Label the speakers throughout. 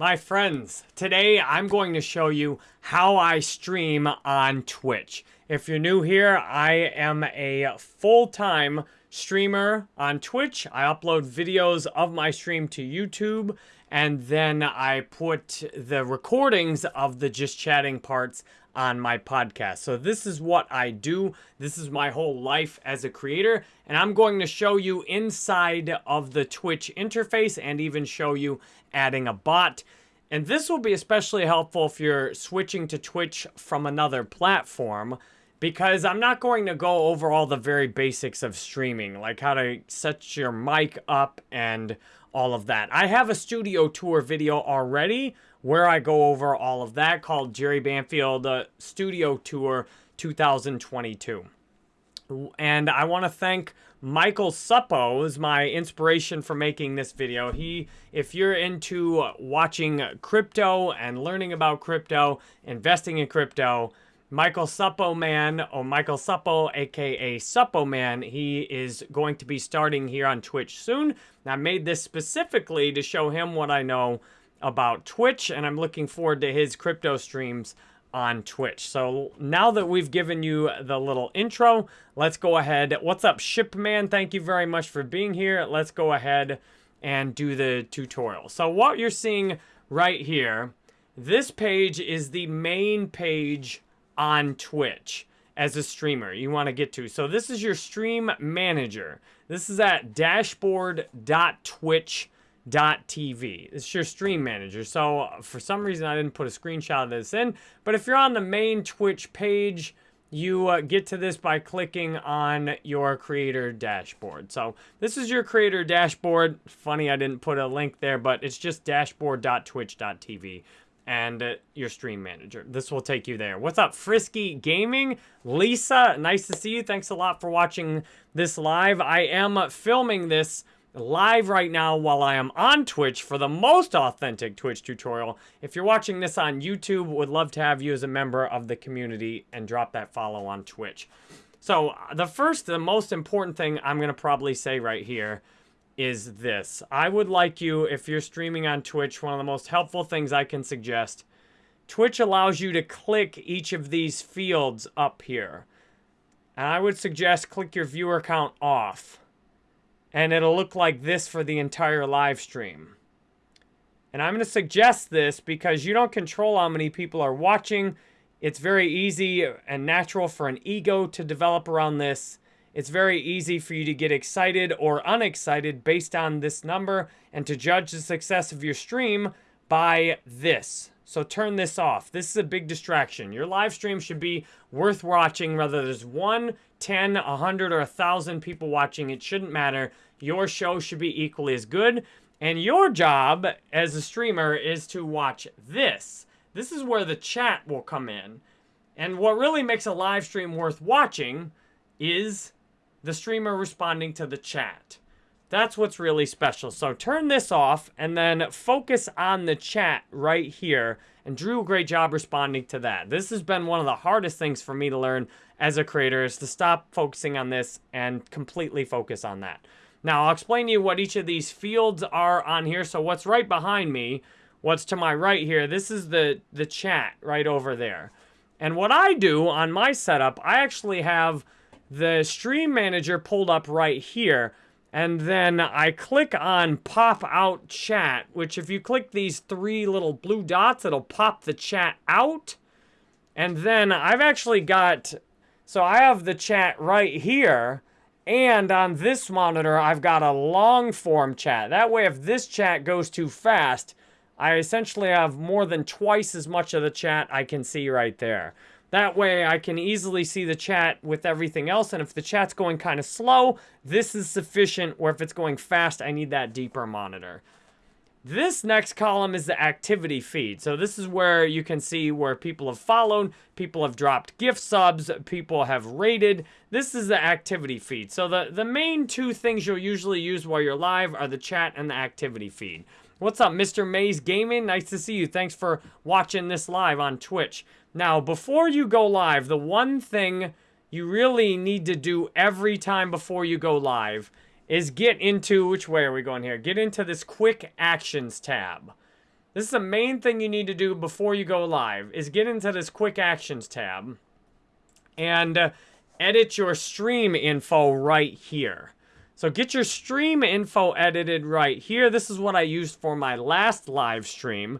Speaker 1: My friends, today I'm going to show you how I stream on Twitch. If you're new here, I am a full-time streamer on Twitch. I upload videos of my stream to YouTube, and then I put the recordings of the just chatting parts on my podcast. So this is what I do. This is my whole life as a creator. And I'm going to show you inside of the Twitch interface and even show you adding a bot. And this will be especially helpful if you're switching to Twitch from another platform because I'm not going to go over all the very basics of streaming, like how to set your mic up and all of that. I have a studio tour video already where I go over all of that called Jerry Banfield uh, Studio Tour 2022. And I want to thank Michael Suppo is my inspiration for making this video. He, if you're into watching crypto and learning about crypto, investing in crypto, Michael Suppo Man, or Michael Suppo, aka Suppo Man, he is going to be starting here on Twitch soon. I made this specifically to show him what I know about Twitch, and I'm looking forward to his crypto streams on Twitch. So now that we've given you the little intro, let's go ahead. What's up, Shipman? Thank you very much for being here. Let's go ahead and do the tutorial. So what you're seeing right here, this page is the main page on Twitch as a streamer you want to get to. So this is your stream manager. This is at dashboard.twitch.com TV. It's your stream manager. So for some reason, I didn't put a screenshot of this in. But if you're on the main Twitch page, you uh, get to this by clicking on your creator dashboard. So this is your creator dashboard. Funny I didn't put a link there, but it's just dashboard.twitch.tv and uh, your stream manager. This will take you there. What's up, Frisky Gaming? Lisa, nice to see you. Thanks a lot for watching this live. I am filming this live right now while I am on Twitch for the most authentic Twitch tutorial. If you're watching this on YouTube, would love to have you as a member of the community and drop that follow on Twitch. So uh, the first, the most important thing I'm going to probably say right here is this. I would like you, if you're streaming on Twitch, one of the most helpful things I can suggest, Twitch allows you to click each of these fields up here. And I would suggest click your viewer count off and it'll look like this for the entire live stream. And I'm going to suggest this because you don't control how many people are watching. It's very easy and natural for an ego to develop around this. It's very easy for you to get excited or unexcited based on this number and to judge the success of your stream by this. So turn this off. This is a big distraction. Your live stream should be worth watching whether there's one, 10, 100, or 1,000 people watching. It shouldn't matter. Your show should be equally as good. And your job as a streamer is to watch this. This is where the chat will come in. And what really makes a live stream worth watching is the streamer responding to the chat. That's what's really special. So turn this off and then focus on the chat right here. And Drew, great job responding to that. This has been one of the hardest things for me to learn as a creator is to stop focusing on this and completely focus on that. Now, I'll explain to you what each of these fields are on here. So what's right behind me, what's to my right here, this is the, the chat right over there. And what I do on my setup, I actually have the stream manager pulled up right here. And then I click on pop out chat, which if you click these three little blue dots, it'll pop the chat out. And then I've actually got, so I have the chat right here. And on this monitor, I've got a long form chat. That way, if this chat goes too fast, I essentially have more than twice as much of the chat I can see right there. That way I can easily see the chat with everything else. And if the chat's going kind of slow, this is sufficient. Or if it's going fast, I need that deeper monitor. This next column is the activity feed. So this is where you can see where people have followed, people have dropped gift subs, people have rated. This is the activity feed. So the, the main two things you'll usually use while you're live are the chat and the activity feed. What's up, Mr. Maze Gaming? Nice to see you. Thanks for watching this live on Twitch. Now, before you go live, the one thing you really need to do every time before you go live is get into, which way are we going here? Get into this quick actions tab. This is the main thing you need to do before you go live is get into this quick actions tab and uh, edit your stream info right here. So get your stream info edited right here. This is what I used for my last live stream.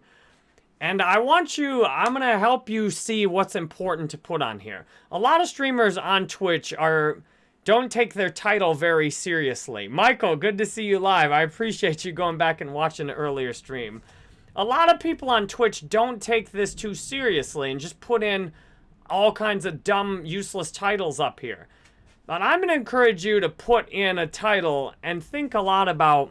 Speaker 1: And I want you, I'm going to help you see what's important to put on here. A lot of streamers on Twitch are don't take their title very seriously. Michael, good to see you live. I appreciate you going back and watching the earlier stream. A lot of people on Twitch don't take this too seriously and just put in all kinds of dumb, useless titles up here. But I'm going to encourage you to put in a title and think a lot about,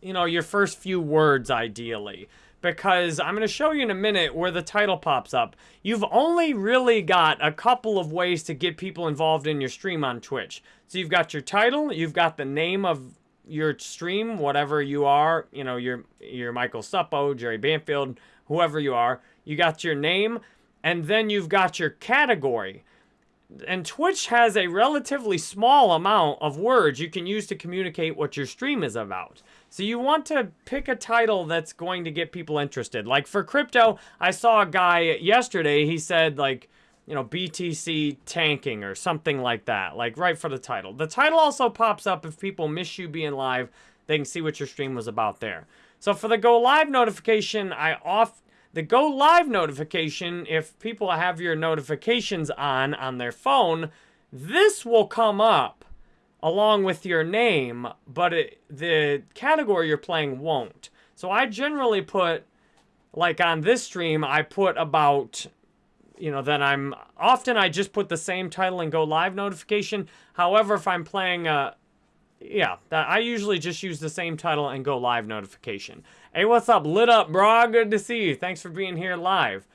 Speaker 1: you know, your first few words, ideally. Because I'm going to show you in a minute where the title pops up. You've only really got a couple of ways to get people involved in your stream on Twitch. So you've got your title, you've got the name of your stream, whatever you are, you know, you're, you're Michael Suppo, Jerry Banfield, whoever you are. You got your name, and then you've got your category. And Twitch has a relatively small amount of words you can use to communicate what your stream is about. So you want to pick a title that's going to get people interested. Like for crypto, I saw a guy yesterday, he said like, you know, BTC tanking or something like that, like right for the title. The title also pops up if people miss you being live, they can see what your stream was about there. So for the go live notification, I off the go live notification, if people have your notifications on on their phone, this will come up along with your name, but it, the category you're playing won't. So I generally put, like on this stream, I put about, you know, that I'm, often I just put the same title and go live notification. However, if I'm playing a, yeah, that I usually just use the same title and go live notification. Hey, what's up? Lit up, bro. Good to see you. Thanks for being here live.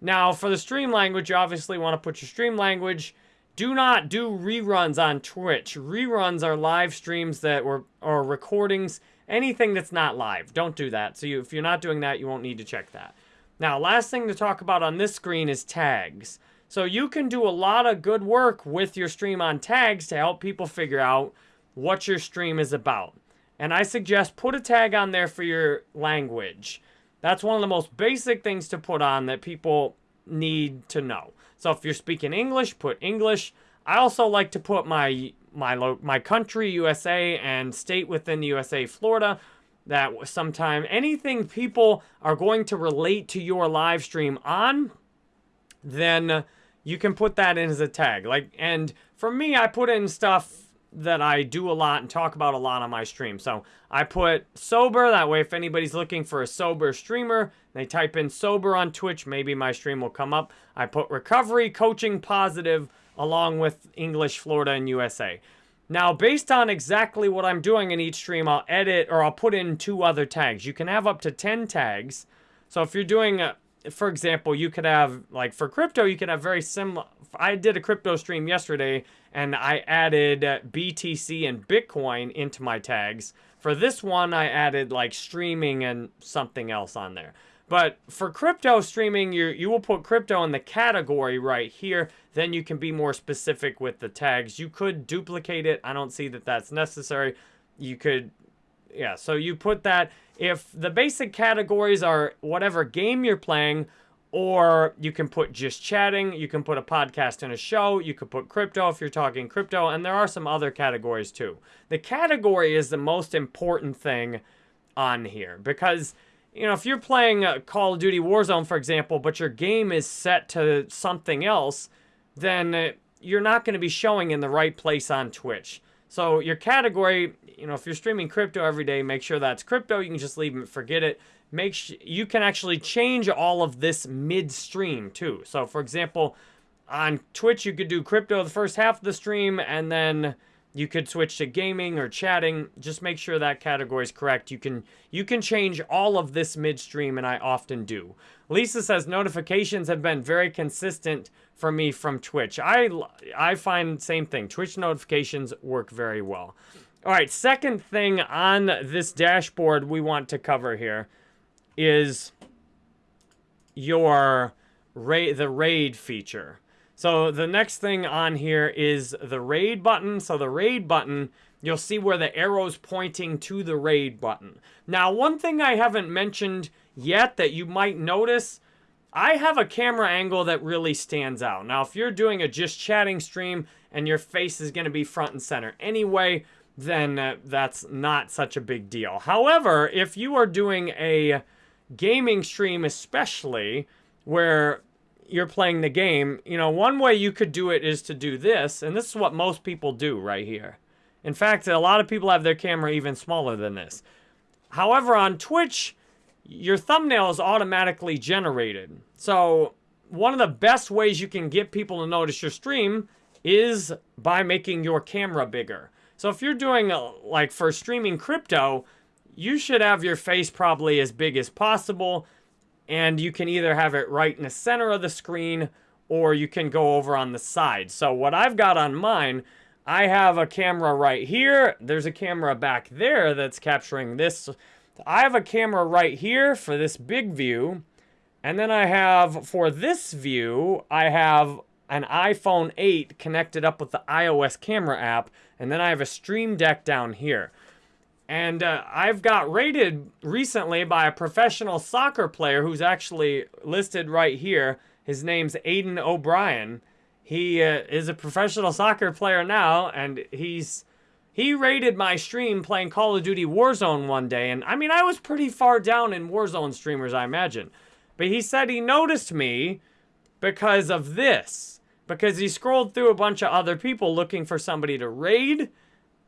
Speaker 1: Now, for the stream language, you obviously want to put your stream language. Do not do reruns on Twitch. Reruns are live streams that were or recordings, anything that's not live. Don't do that. So you, if you're not doing that, you won't need to check that. Now, last thing to talk about on this screen is tags. So you can do a lot of good work with your stream on tags to help people figure out what your stream is about. And I suggest put a tag on there for your language. That's one of the most basic things to put on that people need to know. So if you're speaking English, put English. I also like to put my my my country, USA, and state within the USA, Florida. That sometime anything people are going to relate to your live stream on, then you can put that in as a tag. Like, and for me, I put in stuff that I do a lot and talk about a lot on my stream. So I put sober, that way if anybody's looking for a sober streamer, they type in sober on Twitch, maybe my stream will come up. I put recovery, coaching, positive, along with English, Florida, and USA. Now, based on exactly what I'm doing in each stream, I'll edit or I'll put in two other tags. You can have up to 10 tags. So if you're doing, for example, you could have, like for crypto, you could have very similar, I did a crypto stream yesterday and I added BTC and Bitcoin into my tags. For this one, I added like streaming and something else on there. But for crypto streaming, you you will put crypto in the category right here. Then you can be more specific with the tags. You could duplicate it. I don't see that that's necessary. You could, yeah, so you put that. If the basic categories are whatever game you're playing, or you can put just chatting, you can put a podcast and a show, you could put crypto if you're talking crypto, and there are some other categories too. The category is the most important thing on here because, you know, if you're playing uh, Call of Duty Warzone, for example, but your game is set to something else, then uh, you're not going to be showing in the right place on Twitch. So your category, you know, if you're streaming crypto every day, make sure that's crypto. You can just leave it, forget it make you can actually change all of this midstream too. So for example, on Twitch, you could do crypto the first half of the stream and then you could switch to gaming or chatting. Just make sure that category is correct. You can you can change all of this midstream, and I often do. Lisa says notifications have been very consistent for me from Twitch. I I find same thing. Twitch notifications work very well. All right, second thing on this dashboard we want to cover here is your raid the raid feature. So the next thing on here is the raid button. So the raid button you'll see where the arrow's pointing to the raid button. Now, one thing I haven't mentioned yet that you might notice, I have a camera angle that really stands out. Now, if you're doing a just chatting stream and your face is going to be front and center anyway, then uh, that's not such a big deal. However, if you are doing a gaming stream especially, where you're playing the game, you know, one way you could do it is to do this, and this is what most people do right here. In fact, a lot of people have their camera even smaller than this. However, on Twitch, your thumbnail is automatically generated. So one of the best ways you can get people to notice your stream is by making your camera bigger. So if you're doing, a, uh, like, for streaming crypto, you should have your face probably as big as possible and you can either have it right in the center of the screen or you can go over on the side. So what I've got on mine, I have a camera right here. There's a camera back there that's capturing this. I have a camera right here for this big view. And then I have, for this view, I have an iPhone 8 connected up with the iOS camera app. And then I have a Stream Deck down here. And uh, I've got rated recently by a professional soccer player who's actually listed right here. His name's Aiden O'Brien. He uh, is a professional soccer player now, and he's he raided my stream playing Call of Duty Warzone one day. And I mean, I was pretty far down in Warzone streamers, I imagine. But he said he noticed me because of this. Because he scrolled through a bunch of other people looking for somebody to raid.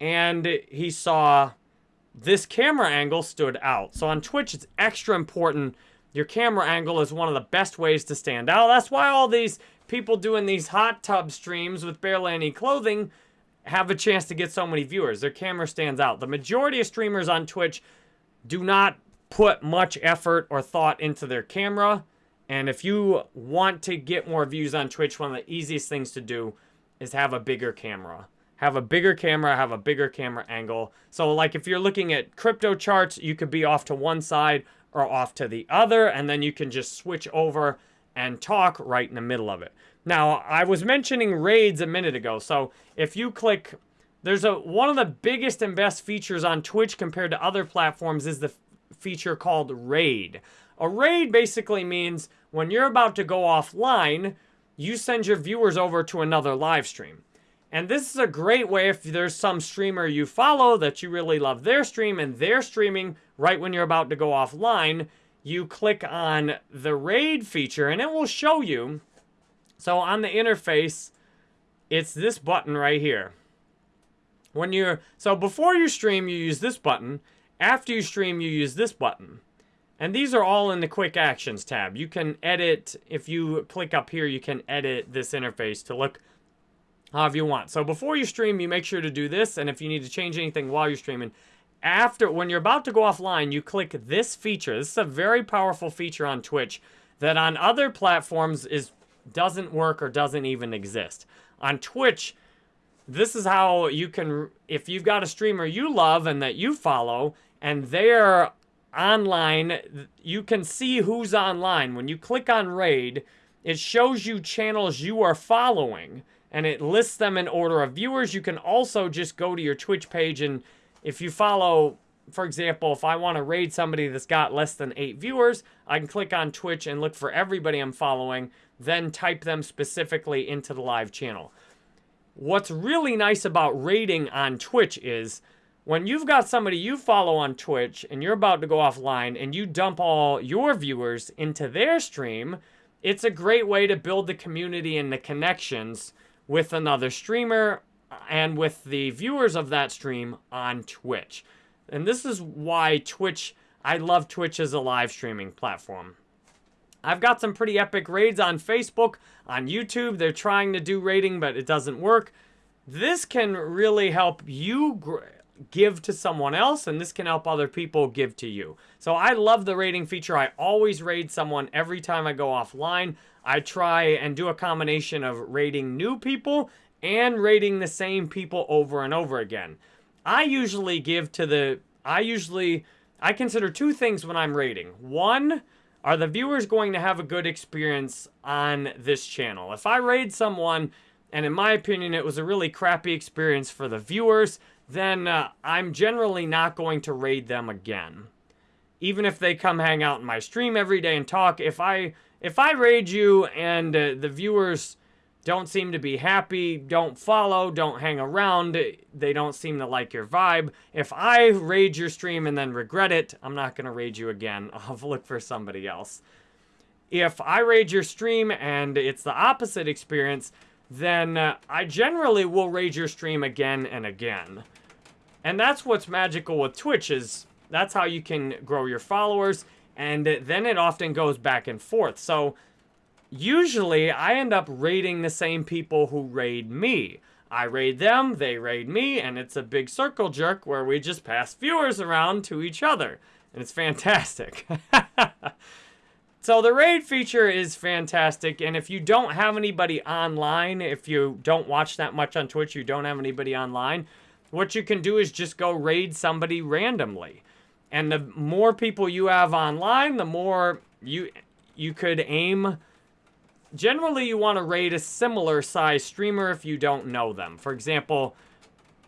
Speaker 1: And he saw this camera angle stood out. So on Twitch, it's extra important. Your camera angle is one of the best ways to stand out. That's why all these people doing these hot tub streams with barely any clothing have a chance to get so many viewers. Their camera stands out. The majority of streamers on Twitch do not put much effort or thought into their camera. And if you want to get more views on Twitch, one of the easiest things to do is have a bigger camera have a bigger camera, have a bigger camera angle. So like if you're looking at crypto charts, you could be off to one side or off to the other, and then you can just switch over and talk right in the middle of it. Now, I was mentioning raids a minute ago. So if you click, there's a one of the biggest and best features on Twitch compared to other platforms is the feature called raid. A raid basically means when you're about to go offline, you send your viewers over to another live stream. And this is a great way if there's some streamer you follow that you really love their stream and they're streaming right when you're about to go offline, you click on the raid feature and it will show you. So on the interface, it's this button right here. When you're, so before you stream, you use this button. After you stream, you use this button. And these are all in the quick actions tab. You can edit, if you click up here, you can edit this interface to look however you want. So before you stream, you make sure to do this. And if you need to change anything while you're streaming, after, when you're about to go offline, you click this feature. This is a very powerful feature on Twitch that on other platforms is doesn't work or doesn't even exist. On Twitch, this is how you can, if you've got a streamer you love and that you follow, and they're online, you can see who's online. When you click on Raid, it shows you channels you are following and it lists them in order of viewers. You can also just go to your Twitch page and if you follow, for example, if I want to raid somebody that's got less than eight viewers, I can click on Twitch and look for everybody I'm following, then type them specifically into the live channel. What's really nice about raiding on Twitch is when you've got somebody you follow on Twitch and you're about to go offline and you dump all your viewers into their stream, it's a great way to build the community and the connections with another streamer and with the viewers of that stream on Twitch. And this is why Twitch, I love Twitch as a live streaming platform. I've got some pretty epic raids on Facebook, on YouTube. They're trying to do raiding, but it doesn't work. This can really help you give to someone else, and this can help other people give to you. So I love the raiding feature. I always raid someone every time I go offline. I try and do a combination of rating new people and rating the same people over and over again. I usually give to the, I usually, I consider two things when I'm rating. One, are the viewers going to have a good experience on this channel? If I raid someone and in my opinion it was a really crappy experience for the viewers, then uh, I'm generally not going to raid them again. Even if they come hang out in my stream every day and talk, if I if I raid you and uh, the viewers don't seem to be happy, don't follow, don't hang around, they don't seem to like your vibe. If I raid your stream and then regret it, I'm not going to raid you again. I'll look for somebody else. If I raid your stream and it's the opposite experience, then uh, I generally will raid your stream again and again. And that's what's magical with Twitch is that's how you can grow your followers and then it often goes back and forth. So usually I end up raiding the same people who raid me. I raid them, they raid me, and it's a big circle jerk where we just pass viewers around to each other. And it's fantastic. so the raid feature is fantastic, and if you don't have anybody online, if you don't watch that much on Twitch, you don't have anybody online, what you can do is just go raid somebody randomly. And the more people you have online, the more you you could aim Generally, you want to raid a similar size streamer if you don't know them. For example,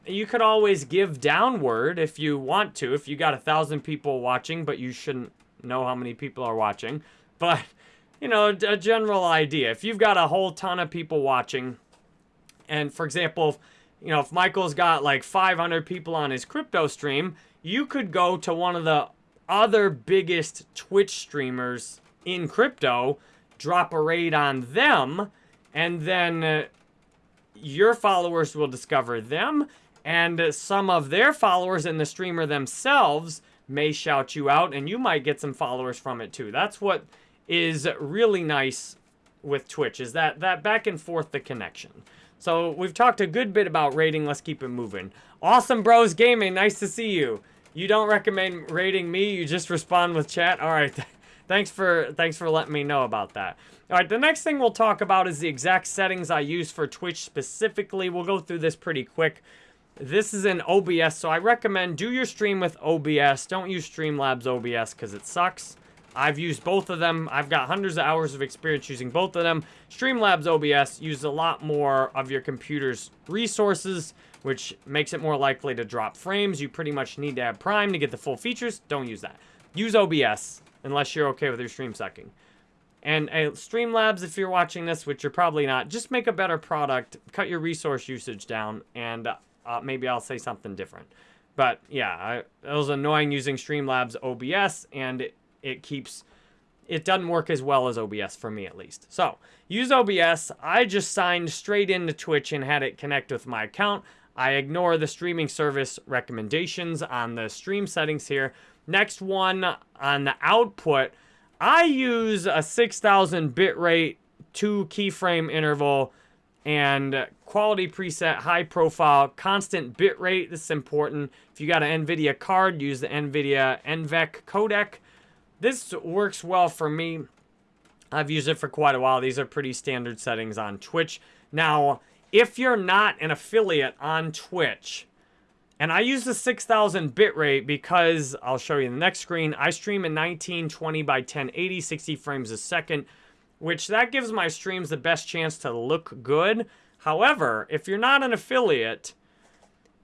Speaker 1: you could always give downward if you want to. If you got a thousand people watching, but you shouldn't know how many people are watching. But, you know, a general idea. If you've got a whole ton of people watching, and for example, you know, if Michael's got like 500 people on his crypto stream, you could go to one of the other biggest Twitch streamers in crypto drop a raid on them, and then uh, your followers will discover them, and some of their followers and the streamer themselves may shout you out, and you might get some followers from it too. That's what is really nice with Twitch, is that, that back and forth the connection. So we've talked a good bit about rating. Let's keep it moving. Awesome Bros Gaming, nice to see you. You don't recommend rating me, you just respond with chat? All right, thanks for thanks for letting me know about that. All right, the next thing we'll talk about is the exact settings I use for Twitch specifically. We'll go through this pretty quick. This is in OBS, so I recommend do your stream with OBS. Don't use Streamlabs OBS because it sucks. I've used both of them. I've got hundreds of hours of experience using both of them. Streamlabs OBS uses a lot more of your computer's resources, which makes it more likely to drop frames. You pretty much need to have Prime to get the full features. Don't use that. Use OBS unless you're okay with your stream sucking. And uh, Streamlabs, if you're watching this, which you're probably not, just make a better product, cut your resource usage down, and uh, maybe I'll say something different. But yeah, I, it was annoying using Streamlabs OBS, and it, it keeps, it doesn't work as well as OBS for me at least. So use OBS. I just signed straight into Twitch and had it connect with my account. I ignore the streaming service recommendations on the stream settings here. Next one on the output, I use a 6000 bitrate, two keyframe interval, and quality preset, high profile, constant bitrate. This is important. If you got an NVIDIA card, use the NVIDIA NVENC codec. This works well for me. I've used it for quite a while. These are pretty standard settings on Twitch. Now, if you're not an affiliate on Twitch, and I use the 6000 bitrate because, I'll show you the next screen, I stream in 1920 by 1080, 60 frames a second, which that gives my streams the best chance to look good. However, if you're not an affiliate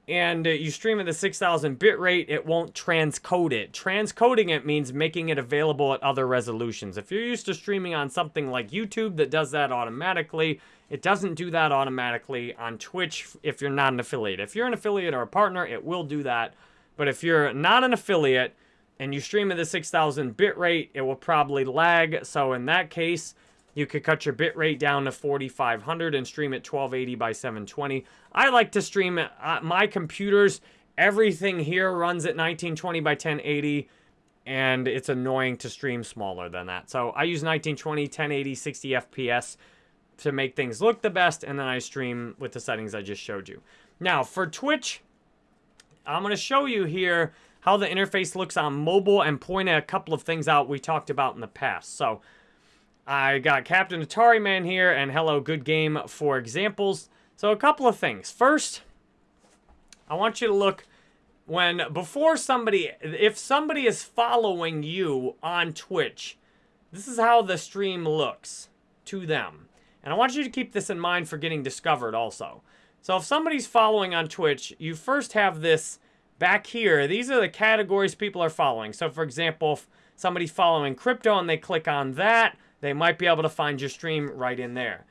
Speaker 1: and uh, you stream at the 6000 bit rate, it won't transcode it. Transcoding it means making it available at other resolutions. If you're used to streaming on something like YouTube that does that automatically, it doesn't do that automatically on Twitch if you're not an affiliate. If you're an affiliate or a partner, it will do that. But if you're not an affiliate and you stream at the 6000 bit rate, it will probably lag. So in that case, you could cut your bitrate down to 4500 and stream at 1280 by 720. I like to stream uh, my computers. Everything here runs at 1920 by 1080 and it's annoying to stream smaller than that. So I use 1920, 1080, 60 FPS to make things look the best, and then I stream with the settings I just showed you. Now, for Twitch, I'm going to show you here how the interface looks on mobile and point a couple of things out we talked about in the past. So, I got Captain Atari Man here and Hello Good Game for examples. So, a couple of things. First, I want you to look when, before somebody, if somebody is following you on Twitch, this is how the stream looks to them. And I want you to keep this in mind for getting discovered also. So if somebody's following on Twitch, you first have this back here. These are the categories people are following. So for example, if somebody's following crypto and they click on that, they might be able to find your stream right in there.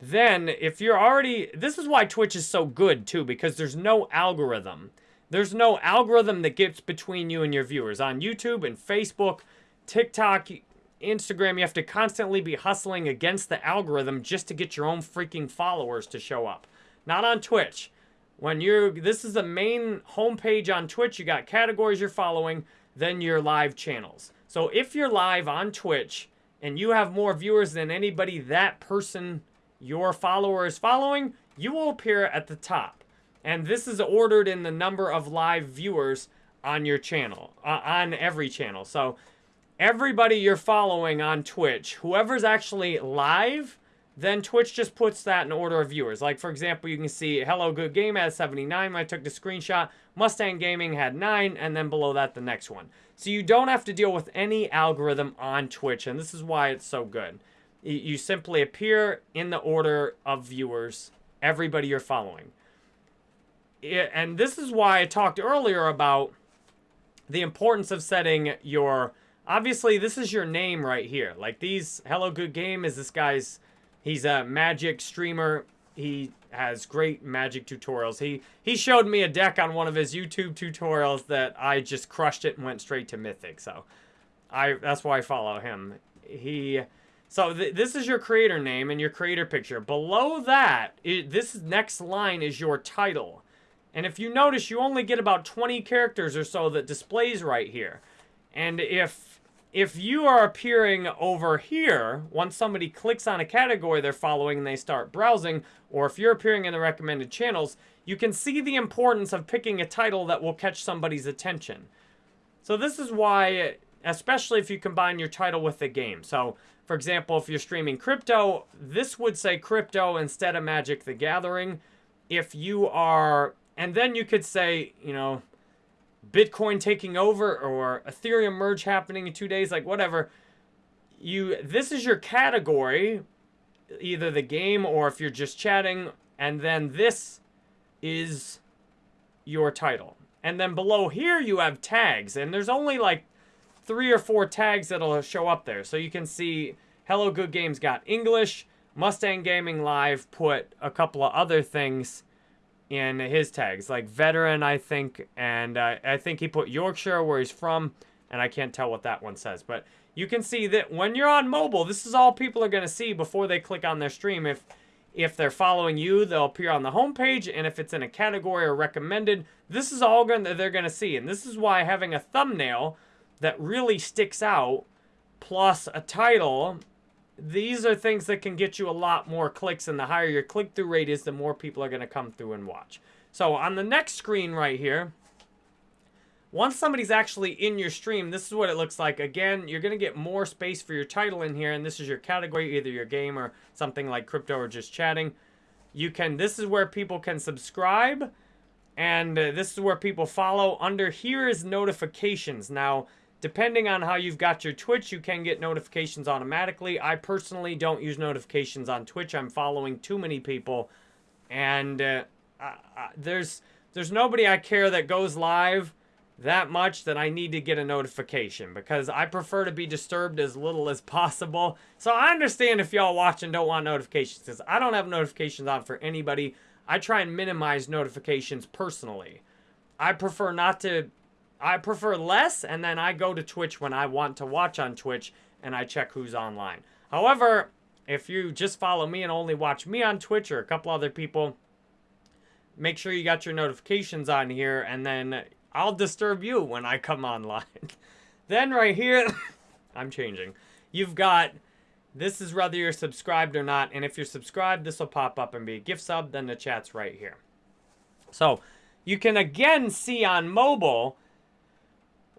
Speaker 1: Then, if you're already, this is why Twitch is so good too, because there's no algorithm. There's no algorithm that gets between you and your viewers. On YouTube and Facebook, TikTok, Instagram, you have to constantly be hustling against the algorithm just to get your own freaking followers to show up. Not on Twitch. When you're, this is the main homepage on Twitch, you got categories you're following, then your live channels. So if you're live on Twitch and you have more viewers than anybody that person, your follower is following, you will appear at the top. And this is ordered in the number of live viewers on your channel, uh, on every channel. So everybody you're following on Twitch, whoever's actually live, then Twitch just puts that in order of viewers. Like, for example, you can see Hello Good Game has 79 when I took the screenshot. Mustang Gaming had 9, and then below that, the next one. So you don't have to deal with any algorithm on Twitch, and this is why it's so good. You simply appear in the order of viewers, everybody you're following. And this is why I talked earlier about the importance of setting your obviously this is your name right here. Like these, Hello Good Game is this guy's, he's a magic streamer. He has great magic tutorials. He he showed me a deck on one of his YouTube tutorials that I just crushed it and went straight to Mythic. So I that's why I follow him. He so th this is your creator name and your creator picture. Below that, it, this next line is your title. And if you notice, you only get about 20 characters or so that displays right here. And if if you are appearing over here, once somebody clicks on a category they're following and they start browsing, or if you're appearing in the recommended channels, you can see the importance of picking a title that will catch somebody's attention. So this is why, especially if you combine your title with the game. So, for example, if you're streaming crypto, this would say crypto instead of Magic the Gathering. If you are, and then you could say, you know, Bitcoin taking over or Ethereum merge happening in two days, like whatever. You this is your category, either the game or if you're just chatting, and then this is your title. And then below here you have tags, and there's only like three or four tags that'll show up there. So you can see Hello Good Games got English, Mustang Gaming Live put a couple of other things in his tags, like veteran, I think, and uh, I think he put Yorkshire where he's from, and I can't tell what that one says. But you can see that when you're on mobile, this is all people are going to see before they click on their stream. If if they're following you, they'll appear on the homepage, and if it's in a category or recommended, this is all going that they're going to see. And this is why having a thumbnail that really sticks out, plus a title these are things that can get you a lot more clicks and the higher your click-through rate is, the more people are going to come through and watch. So on the next screen right here, once somebody's actually in your stream, this is what it looks like. Again, you're going to get more space for your title in here, and this is your category, either your game or something like crypto or just chatting. You can, this is where people can subscribe, and uh, this is where people follow. Under here is notifications. Now, Depending on how you've got your Twitch, you can get notifications automatically. I personally don't use notifications on Twitch. I'm following too many people. And uh, there's there's nobody I care that goes live that much that I need to get a notification because I prefer to be disturbed as little as possible. So I understand if y'all watch and don't want notifications because I don't have notifications on for anybody. I try and minimize notifications personally. I prefer not to I prefer less, and then I go to Twitch when I want to watch on Twitch, and I check who's online. However, if you just follow me and only watch me on Twitch or a couple other people, make sure you got your notifications on here, and then I'll disturb you when I come online. then right here, I'm changing. You've got, this is whether you're subscribed or not, and if you're subscribed, this will pop up and be a gift sub, then the chat's right here. So, you can again see on mobile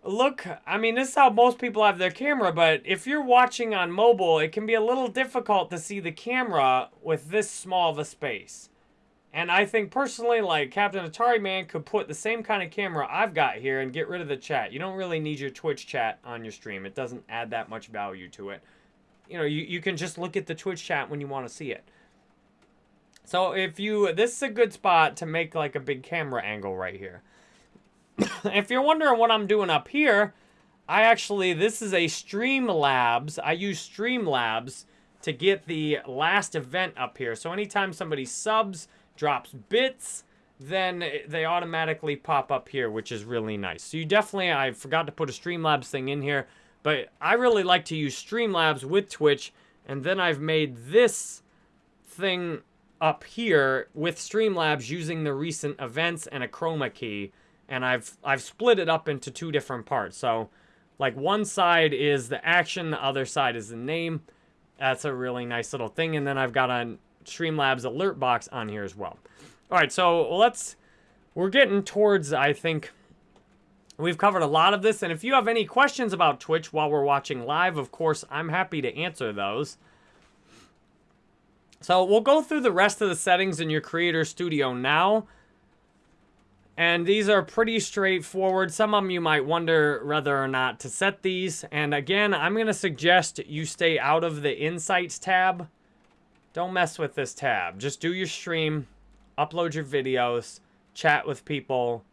Speaker 1: look, I mean, this is how most people have their camera, but if you're watching on mobile, it can be a little difficult to see the camera with this small of a space. And I think personally, like Captain Atari Man could put the same kind of camera I've got here and get rid of the chat. You don't really need your Twitch chat on your stream. It doesn't add that much value to it. You know, you, you can just look at the Twitch chat when you want to see it. So if you, this is a good spot to make like a big camera angle right here. if you're wondering what I'm doing up here, I actually, this is a Streamlabs. I use Streamlabs to get the last event up here. So anytime somebody subs, drops bits, then they automatically pop up here, which is really nice. So you definitely, I forgot to put a Streamlabs thing in here, but I really like to use Streamlabs with Twitch, and then I've made this thing up here with Streamlabs using the recent events and a chroma key, and I've I've split it up into two different parts. So, like one side is the action, the other side is the name. That's a really nice little thing, and then I've got a Streamlabs alert box on here as well. All right, so let's, we're getting towards, I think, we've covered a lot of this. And if you have any questions about Twitch while we're watching live, of course, I'm happy to answer those. So we'll go through the rest of the settings in your Creator Studio now. And these are pretty straightforward. Some of them you might wonder whether or not to set these. And again, I'm going to suggest you stay out of the Insights tab. Don't mess with this tab. Just do your stream upload your videos, chat with people.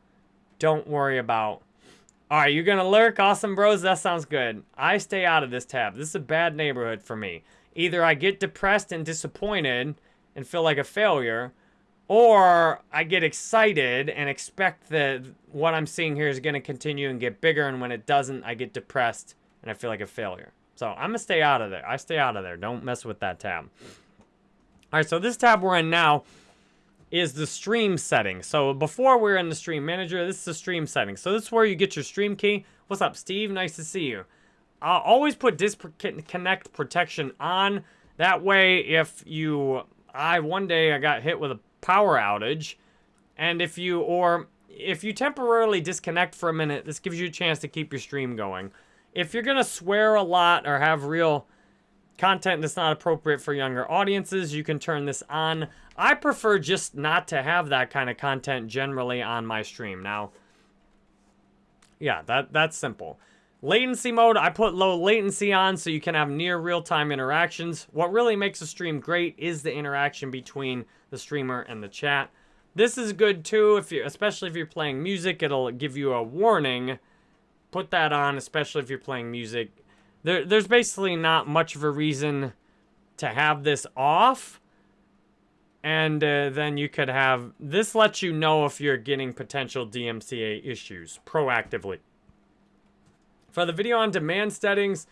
Speaker 1: Don't worry about. All right, you're going to lurk? Awesome, bros. That sounds good. I stay out of this tab. This is a bad neighborhood for me. Either I get depressed and disappointed and feel like a failure, or I get excited and expect that what I'm seeing here is going to continue and get bigger, and when it doesn't, I get depressed and I feel like a failure. So I'm going to stay out of there. I stay out of there. Don't mess with that tab. All right, so this tab we're in now is the stream setting. So before we're in the stream manager, this is the stream setting. So this is where you get your stream key. What's up, Steve? Nice to see you. I'll always put disconnect protection on. That way, if you, I, one day I got hit with a power outage. And if you, or if you temporarily disconnect for a minute, this gives you a chance to keep your stream going. If you're going to swear a lot or have real content that's not appropriate for younger audiences, you can turn this on. I prefer just not to have that kind of content generally on my stream. Now, yeah, that that's simple. Latency mode, I put low latency on so you can have near real-time interactions. What really makes a stream great is the interaction between the streamer and the chat. This is good too, if you, especially if you're playing music, it'll give you a warning. Put that on, especially if you're playing music there, there's basically not much of a reason to have this off. And uh, then you could have, this lets you know if you're getting potential DMCA issues proactively. For the video on demand settings,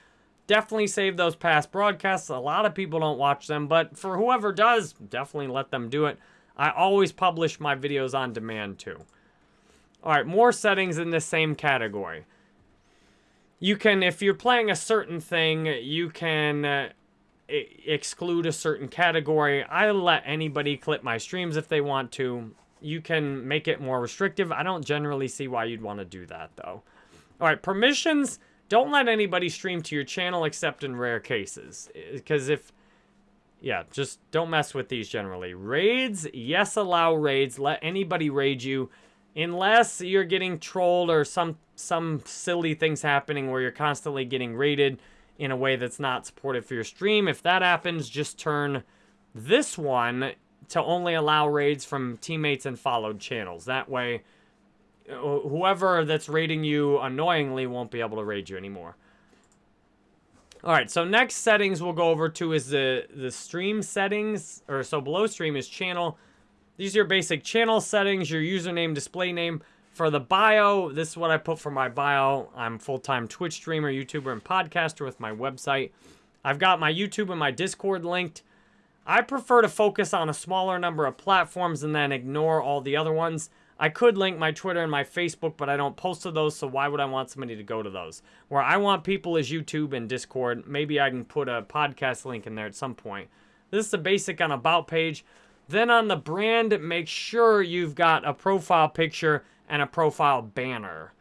Speaker 1: definitely save those past broadcasts. A lot of people don't watch them, but for whoever does, definitely let them do it. I always publish my videos on demand too. All right, more settings in the same category you can, if you're playing a certain thing, you can uh, exclude a certain category. I let anybody clip my streams if they want to. You can make it more restrictive. I don't generally see why you'd want to do that, though. All right, permissions. Don't let anybody stream to your channel except in rare cases. Because if... Yeah, just don't mess with these generally. Raids, yes, allow raids. Let anybody raid you. Unless you're getting trolled or some some silly things happening where you're constantly getting rated in a way that's not supportive for your stream. If that happens, just turn this one to only allow raids from teammates and followed channels. That way, Uh, whoever that's raiding you annoyingly won't be able to raid you anymore. All right, so next settings we'll go over to is the, the stream settings, or so below stream is channel. These are your basic channel settings, your username, display name. For the bio, this is what I put for my bio. I'm full-time Twitch streamer, YouTuber, and podcaster with my website. I've got my YouTube and my Discord linked. I prefer to focus on a smaller number of platforms and then ignore all the other ones. I could link my Twitter and my Facebook, but I don't post to those, so why would I want somebody to go to those? Where I want people is YouTube and Discord. Maybe I can put a podcast link in there at some point. This is the basic on About page. Then on the brand, make sure you've got a profile picture and a profile banner.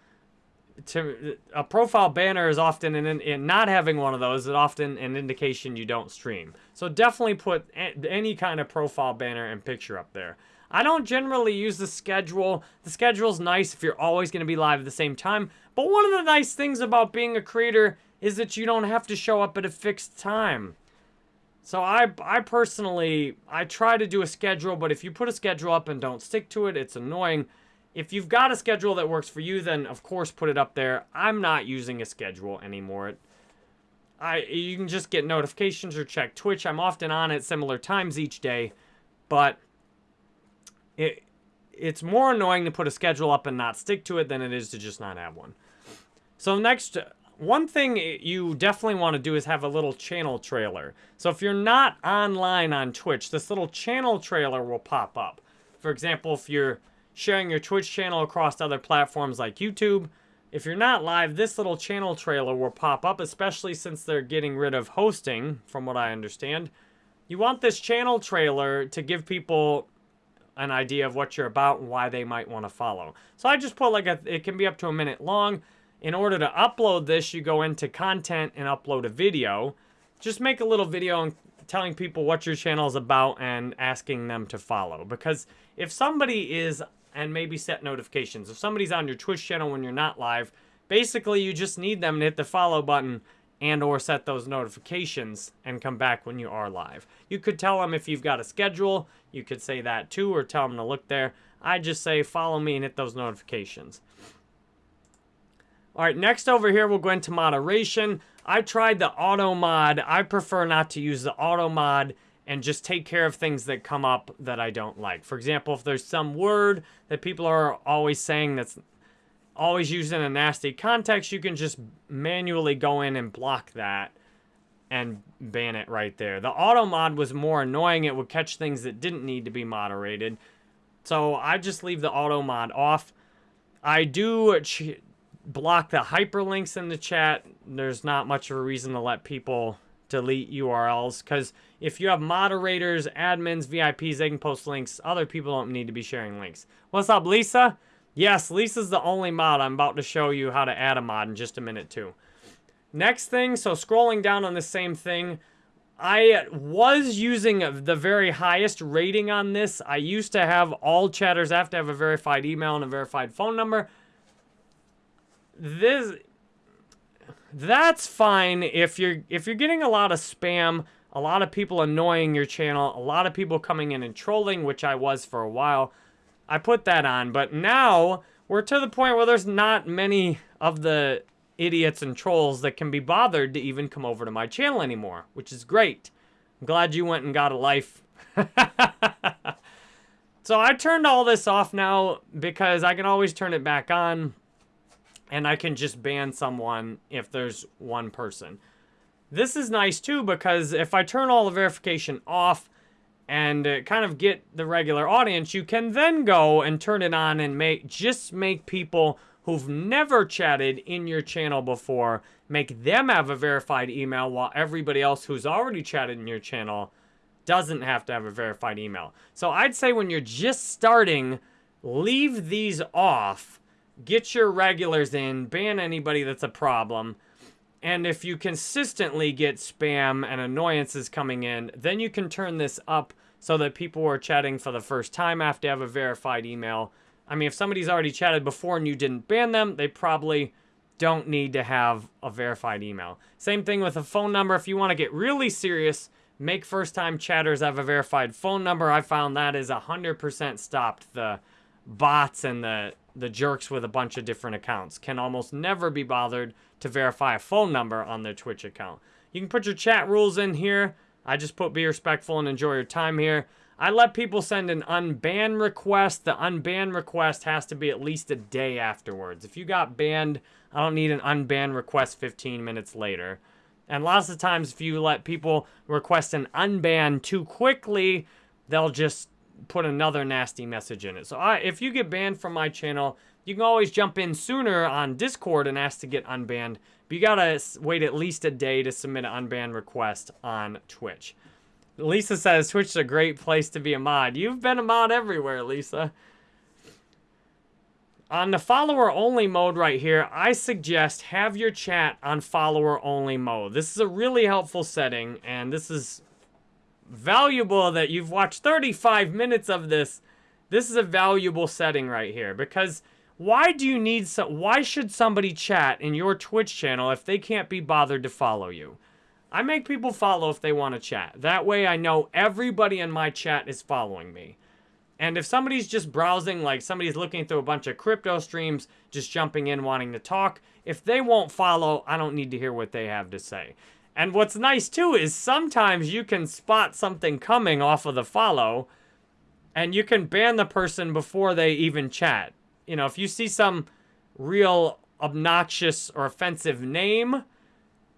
Speaker 1: To, a profile banner is often, in, in not having one of those is often an indication you don't stream. So definitely put any kind of profile banner and picture up there. I don't generally use the schedule. The schedule's nice if you're always going to be live at the same time. But one of the nice things about being a creator is that you don't have to show up at a fixed time. So I, I personally, I try to do a schedule, but if you put a schedule up and don't stick to it, it's annoying. If you've got a schedule that works for you, then of course put it up there. I'm not using a schedule anymore. I you can just get notifications or check Twitch. I'm often on at similar times each day, but it it's more annoying to put a schedule up and not stick to it than it is to just not have one. So next one thing you definitely want to do is have a little channel trailer. So if you're not online on Twitch, this little channel trailer will pop up. For example, if you're sharing your Twitch channel across other platforms like YouTube, if you're not live, this little channel trailer will pop up, especially since they're getting rid of hosting, from what I understand. You want this channel trailer to give people an idea of what you're about and why they might want to follow. So I just put like a, it can be up to a minute long. In order to upload this, you go into content and upload a video. Just make a little video and telling people what your channel is about and asking them to follow. Because if somebody is, and maybe set notifications, if somebody's on your Twitch channel when you're not live, basically you just need them to hit the follow button and or set those notifications and come back when you are live. You could tell them if you've got a schedule, you could say that too, or tell them to look there. I just say follow me and hit those notifications. All right, next over here, we'll go into moderation. I tried the auto mod. I prefer not to use the auto mod and just take care of things that come up that I don't like. For example, if there's some word that people are always saying that's always used in a nasty context, you can just manually go in and block that and ban it right there. The auto mod was more annoying. It would catch things that didn't need to be moderated. So I just leave the auto mod off. I do block the hyperlinks in the chat. There's not much of a reason to let people delete URLs because if you have moderators, admins, VIPs, they can post links. Other people don't need to be sharing links. What's up, Lisa? Yes, Lisa's the only mod. I'm about to show you how to add a mod in just a minute, too. Next thing, so scrolling down on the same thing, I was using the very highest rating on this. I used to have all chatters have to have a verified email and a verified phone number this that's fine if you're if you're getting a lot of spam, a lot of people annoying your channel, a lot of people coming in and trolling, which I was for a while. I put that on, but now we're to the point where there's not many of the idiots and trolls that can be bothered to even come over to my channel anymore, which is great. I'm glad you went and got a life. so I turned all this off now because I can always turn it back on and I can just ban someone if there's one person. This is nice too because if I turn all the verification off and uh, kind of get the regular audience, you can then go and turn it on and make just make people who've never chatted in your channel before, make them have a verified email while everybody else who's already chatted in your channel doesn't have to have a verified email. So I'd say when you're just starting, leave these off get your regulars in, ban anybody that's a problem. And if you consistently get spam and annoyances coming in, then you can turn this up so that people who are chatting for the first time have to have a verified email. I mean, if somebody's already chatted before and you didn't ban them, they probably don't need to have a verified email. Same thing with a phone number. If you want to get really serious, make first-time chatters have a verified phone number. I found that is 100% stopped the bots and the the jerks with a bunch of different accounts can almost never be bothered to verify a phone number on their Twitch account. You can put your chat rules in here. I just put be respectful and enjoy your time here. I let people send an unban request. The unban request has to be at least a day afterwards. If you got banned, I don't need an unban request 15 minutes later. And lots of times if you let people request an unban too quickly, they'll just put another nasty message in it. So I, if you get banned from my channel, you can always jump in sooner on Discord and ask to get unbanned. But you gotta wait at least a day to submit an unban request on Twitch. Lisa says Twitch is a great place to be a mod. You've been a mod everywhere, Lisa. On the follower only mode right here, I suggest have your chat on follower only mode. This is a really helpful setting, and this is valuable that you've watched 35 minutes of this. This is a valuable setting right here because why do you need so why should somebody chat in your Twitch channel if they can't be bothered to follow you? I make people follow if they want to chat. That way I know everybody in my chat is following me. And if somebody's just browsing, like somebody's looking through a bunch of crypto streams, just jumping in wanting to talk, if they won't follow, I don't need to hear what they have to say. And what's nice too is sometimes you can spot something coming off of the follow and you can ban the person before they even chat. You know, if you see some real obnoxious or offensive name,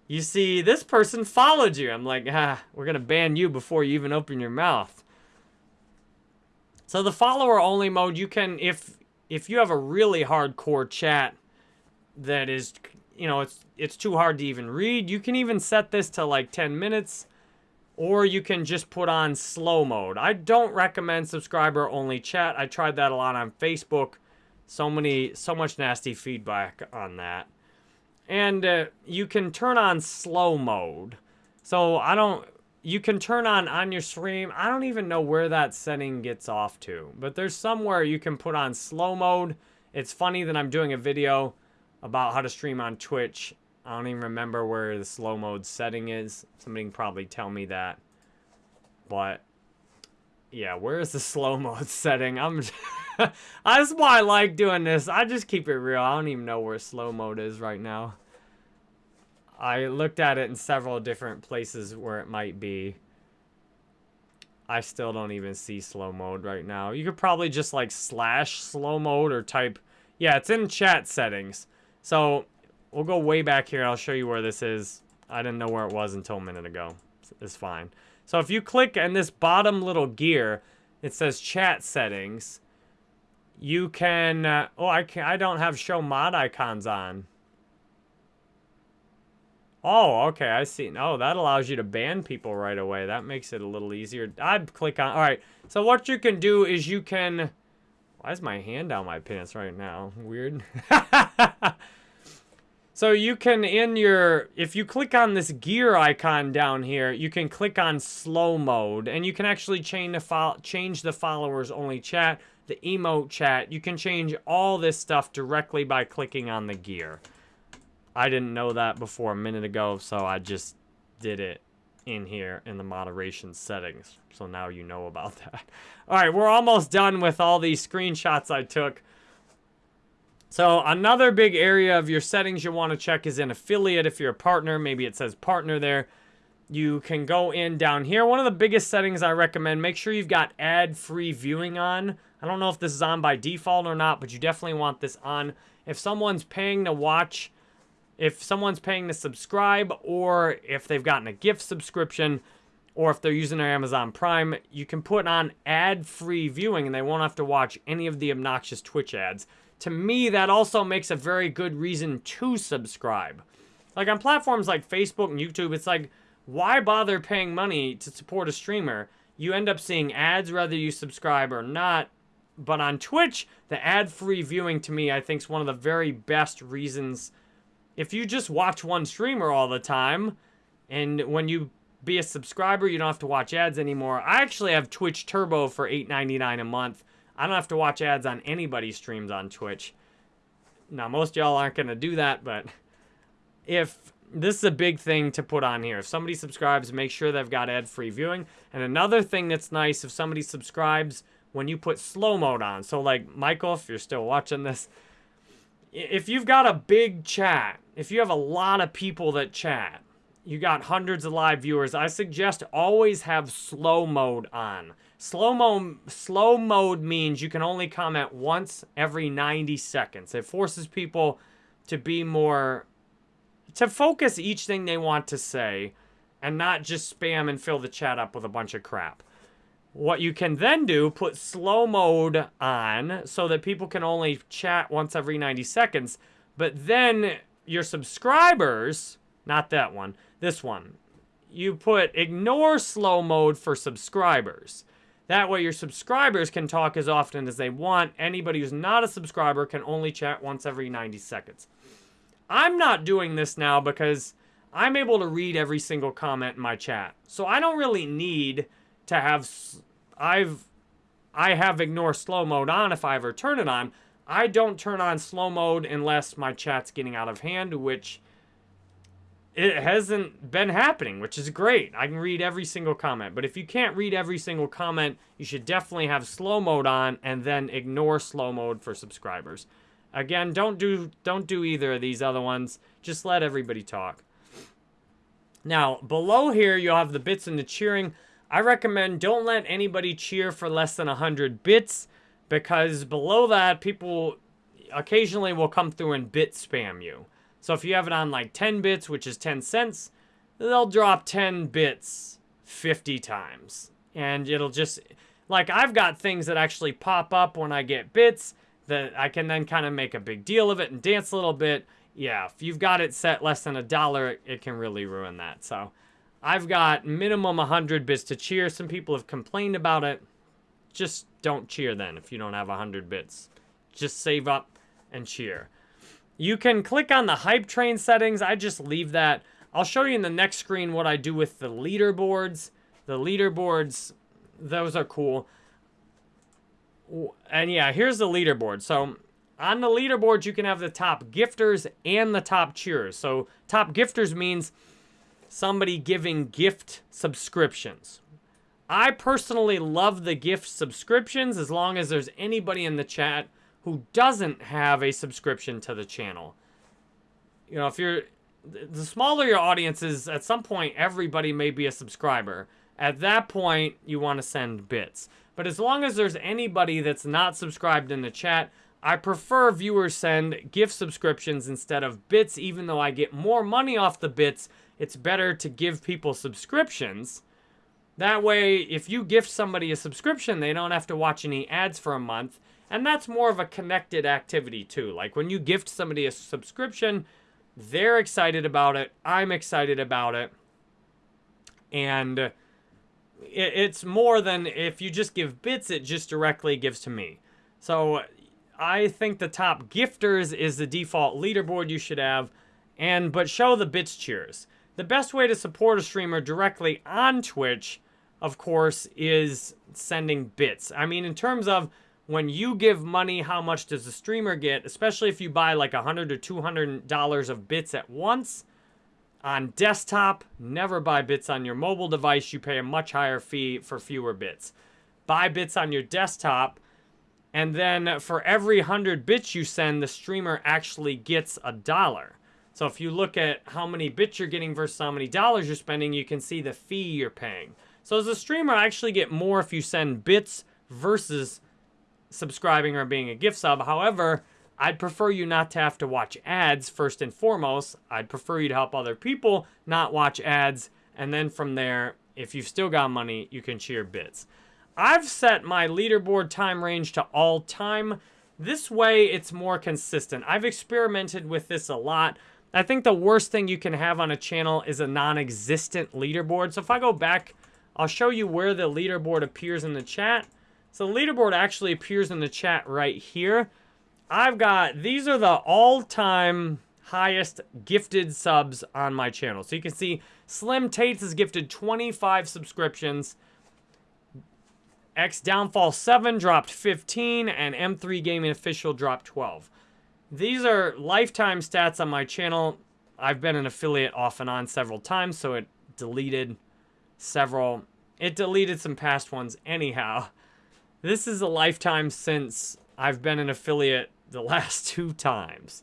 Speaker 1: you see this person followed you. I'm like, ah, we're going to ban you before you even open your mouth. So the follower only mode, you can, if if you have a really hardcore chat that is, you know, it's it's too hard to even read, you can even set this to like 10 minutes or you can just put on slow mode. I don't recommend subscriber only chat. I tried that a lot on Facebook. So many, so much nasty feedback on that. And uh, you can turn on slow mode. So I don't, you can turn on on your stream. I don't even know where that setting gets off to, but there's somewhere you can put on slow mode. It's funny that I'm doing a video about how to stream on Twitch. I don't even remember where the slow mode setting is. Somebody can probably tell me that. But yeah, where is the slow mode setting? I'm That's why I like doing this. I just keep it real. I don't even know where slow mode is right now. I looked at it in several different places where it might be. I still don't even see slow mode right now. You could probably just like slash slow mode or type... Yeah, it's in chat settings. So we'll go way back here. I'll show you where this is. I didn't know where it was until a minute ago. It's fine. So if you click in this bottom little gear, it says chat settings. You can... Uh, oh, I, can, I don't have show mod icons on. Oh, okay, I see. Oh, that allows you to ban people right away. That makes it a little easier. I'd click on... All right, so what you can do is you can... Why is my hand down my pants right now? Weird. so you can, in your... If you click on this gear icon down here, you can click on slow mode. And you can actually change the, change the followers only chat, the emote chat. You can change all this stuff directly by clicking on the gear. I didn't know that before a minute ago, so I just did it in here in the moderation settings. So now you know about that. All right, we're almost done with all these screenshots I took. So another big area of your settings you want to check is in affiliate. If you're a partner, maybe it says partner there. You can go in down here. One of the biggest settings I recommend, make sure you've got ad-free viewing on. I don't know if this is on by default or not, but you definitely want this on. If someone's paying to watch if someone's paying to subscribe or if they've gotten a gift subscription or if they're using their Amazon Prime, you can put on ad-free viewing and they won't have to watch any of the obnoxious Twitch ads. To me, that also makes a very good reason to subscribe. Like on platforms like Facebook and YouTube, it's like, why bother paying money to support a streamer? You end up seeing ads whether you subscribe or not. But on Twitch, the ad-free viewing to me, I think is one of the very best reasons if you just watch one streamer all the time, and when you be a subscriber, you don't have to watch ads anymore. I actually have Twitch Turbo for $8.99 a month. I don't have to watch ads on anybody's streams on Twitch. Now, most y'all aren't going to do that, but if this is a big thing to put on here. If somebody subscribes, make sure they've got ad-free viewing. And another thing that's nice, if somebody subscribes, when you put slow mode on. So like, Michael, if you're still watching this, if you've got a big chat, if you have a lot of people that chat, you got hundreds of live viewers, I suggest always have slow mode on. Slow mode, slow mode means you can only comment once every 90 seconds. It forces people to be more, to focus each thing they want to say and not just spam and fill the chat up with a bunch of crap. What you can then do, put slow mode on so that people can only chat once every 90 seconds. But then your subscribers, not that one, this one, you put ignore slow mode for subscribers. That way your subscribers can talk as often as they want. Anybody who's not a subscriber can only chat once every 90 seconds. I'm not doing this now because I'm able to read every single comment in my chat. So I don't really need to have I've I have ignore slow mode on if I ever turn it on. I don't turn on slow mode unless my chat's getting out of hand, which it hasn't been happening, which is great. I can read every single comment. But if you can't read every single comment, you should definitely have slow mode on and then ignore slow mode for subscribers. Again, don't do don't do either of these other ones. Just let everybody talk. Now, below here, you'll have the bits and the cheering. I recommend don't let anybody cheer for less than 100 bits because below that, people occasionally will come through and bit spam you. So if you have it on like 10 bits, which is 10 cents, they'll drop 10 bits 50 times. And it'll just, like I've got things that actually pop up when I get bits that I can then kind of make a big deal of it and dance a little bit. Yeah, if you've got it set less than a dollar, it can really ruin that. So I've got minimum 100 bits to cheer. Some people have complained about it. Just don't cheer then if you don't have 100 bits. Just save up and cheer. You can click on the hype train settings. I just leave that. I'll show you in the next screen what I do with the leaderboards. The leaderboards, those are cool. And yeah, here's the leaderboard. So on the leaderboard, you can have the top gifters and the top cheerers. So top gifters means somebody giving gift subscriptions. I personally love the gift subscriptions as long as there's anybody in the chat who doesn't have a subscription to the channel. You know, if you're the smaller your audience is, at some point everybody may be a subscriber. At that point, you want to send bits. But as long as there's anybody that's not subscribed in the chat, I prefer viewers send gift subscriptions instead of bits, even though I get more money off the bits. It's better to give people subscriptions. That way, if you gift somebody a subscription, they don't have to watch any ads for a month. And that's more of a connected activity too. Like when you gift somebody a subscription, they're excited about it. I'm excited about it. And it's more than if you just give bits, it just directly gives to me. So I think the top gifters is the default leaderboard you should have. And but show the bits cheers. The best way to support a streamer directly on Twitch, of course, is sending bits. I mean, in terms of when you give money, how much does the streamer get? Especially if you buy like a 100 or $200 of bits at once. On desktop, never buy bits on your mobile device. You pay a much higher fee for fewer bits. Buy bits on your desktop, and then for every 100 bits you send, the streamer actually gets a dollar. So if you look at how many bits you're getting versus how many dollars you're spending, you can see the fee you're paying. So as a streamer, I actually get more if you send bits versus subscribing or being a gift sub. However, I'd prefer you not to have to watch ads first and foremost. I'd prefer you to help other people not watch ads. And then from there, if you've still got money, you can cheer bits. I've set my leaderboard time range to all time. This way, it's more consistent. I've experimented with this a lot. I think the worst thing you can have on a channel is a non-existent leaderboard. So if I go back, I'll show you where the leaderboard appears in the chat. So the leaderboard actually appears in the chat right here. I've got, these are the all-time highest gifted subs on my channel. So you can see Slim Tates has gifted 25 subscriptions. X Downfall 7 dropped 15, and M3 Gaming Official dropped 12. These are lifetime stats on my channel. I've been an affiliate off and on several times, so it deleted several. It deleted some past ones anyhow. This is a lifetime since I've been an affiliate the last two times.